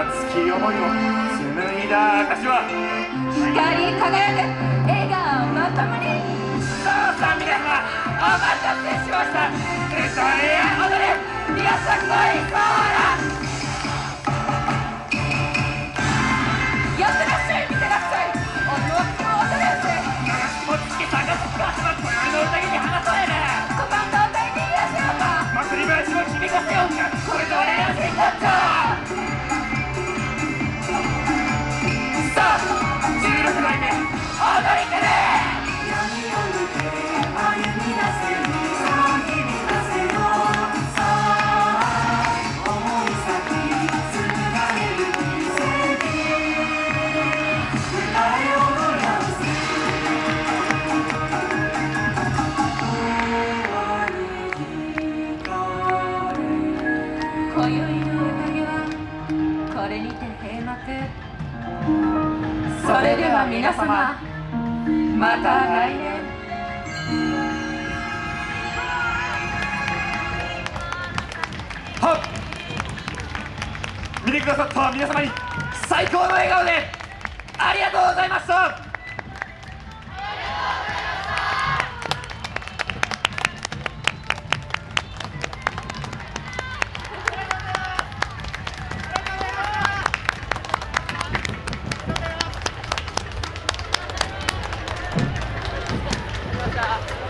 熱き思いを紡いだ証は。光り輝く笑顔のともに。さあさあ皆様お待たせしました。歌えや踊れ。皆さんそれでは皆様また来年。はっ。見てくださった皆様に最高の笑顔でありがとうございました。ました